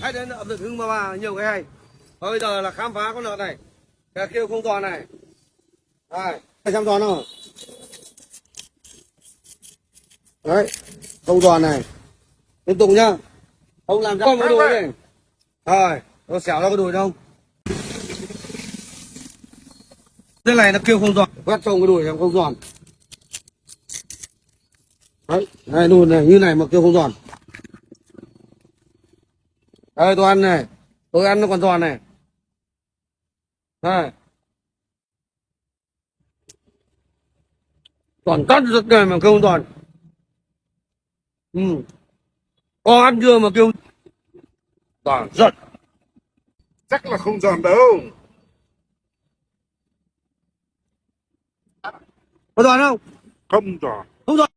khách đến ẩm thực hưng ba ba nhiều cái hay. Và bây giờ là khám phá con lợn này. Cái kêu không toàn này. Đây hai trăm toàn không đấy không toàn này. Liên tục nhá. Không làm cho cái đùi này. Rồi nó xẻo ra cái đùi không cái này nó kêu không giòn. Quét trông cái đùi em không giòn. Đấy này đùi này như này mà kêu không giòn đây tôi ăn này. Tôi ăn nó còn giòn này. Đây toàn cắt rất này mà kêu không giòn ừ. Con ăn chưa mà kêu? Toàn giật chắc là không giòn đâu. Có giòn không? Không giòn